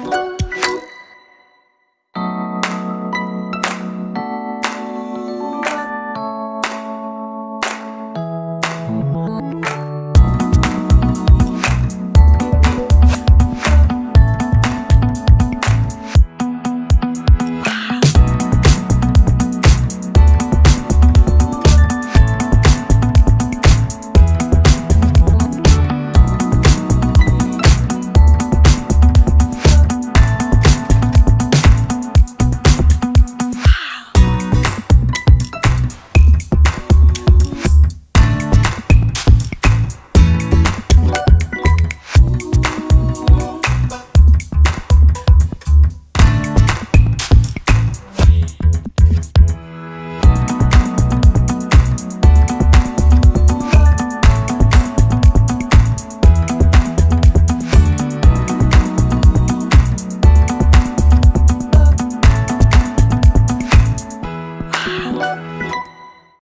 Oh. Wow.